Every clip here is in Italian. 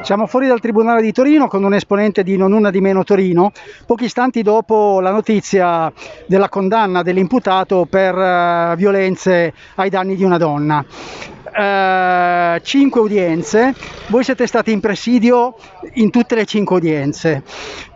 Siamo fuori dal Tribunale di Torino con un esponente di Non Una di Meno Torino, pochi istanti dopo la notizia della condanna dell'imputato per uh, violenze ai danni di una donna. Uh, cinque udienze, voi siete stati in presidio in tutte le cinque udienze.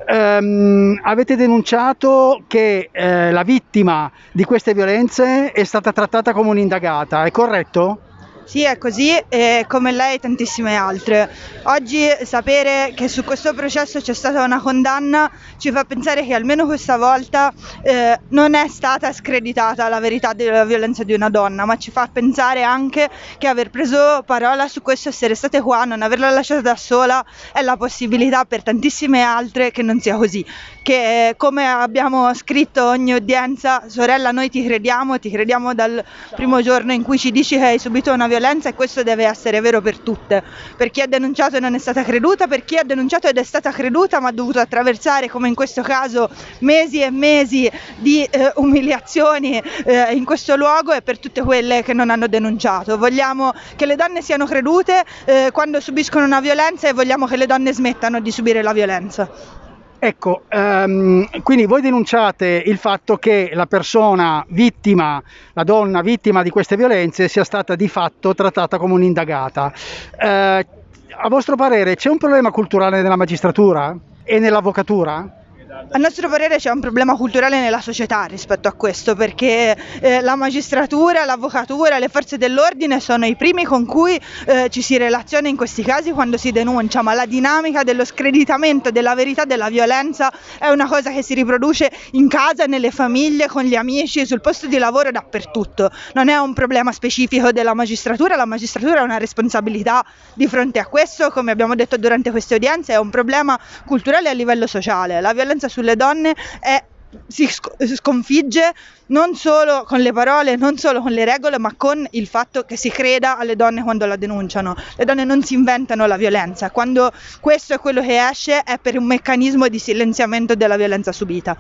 Um, avete denunciato che uh, la vittima di queste violenze è stata trattata come un'indagata, è corretto? Sì, è così, e come lei tantissime altre. Oggi sapere che su questo processo c'è stata una condanna ci fa pensare che almeno questa volta eh, non è stata screditata la verità della violenza di una donna, ma ci fa pensare anche che aver preso parola su questo, essere state qua, non averla lasciata da sola, è la possibilità per tantissime altre che non sia così. Che come abbiamo scritto ogni udienza, sorella, noi ti crediamo, ti crediamo dal primo giorno in cui ci dici che hai subito una violenza e questo deve essere vero per tutte, per chi ha denunciato e non è stata creduta, per chi ha denunciato ed è stata creduta ma ha dovuto attraversare come in questo caso mesi e mesi di eh, umiliazioni eh, in questo luogo e per tutte quelle che non hanno denunciato. Vogliamo che le donne siano credute eh, quando subiscono una violenza e vogliamo che le donne smettano di subire la violenza. Ecco, um, quindi voi denunciate il fatto che la persona vittima, la donna vittima di queste violenze sia stata di fatto trattata come un'indagata. Uh, a vostro parere c'è un problema culturale nella magistratura e nell'avvocatura? A nostro parere c'è un problema culturale nella società rispetto a questo, perché eh, la magistratura, l'avvocatura, le forze dell'ordine sono i primi con cui eh, ci si relaziona in questi casi quando si denuncia, ma la dinamica dello screditamento della verità della violenza è una cosa che si riproduce in casa, nelle famiglie, con gli amici, sul posto di lavoro, dappertutto. Non è un problema specifico della magistratura, la magistratura ha una responsabilità di fronte a questo, come abbiamo detto durante queste udienze, è un problema culturale a livello sociale. La violenza sulle donne è si sconfigge non solo con le parole, non solo con le regole, ma con il fatto che si creda alle donne quando la denunciano. Le donne non si inventano la violenza, quando questo è quello che esce è per un meccanismo di silenziamento della violenza subita.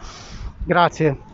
Grazie.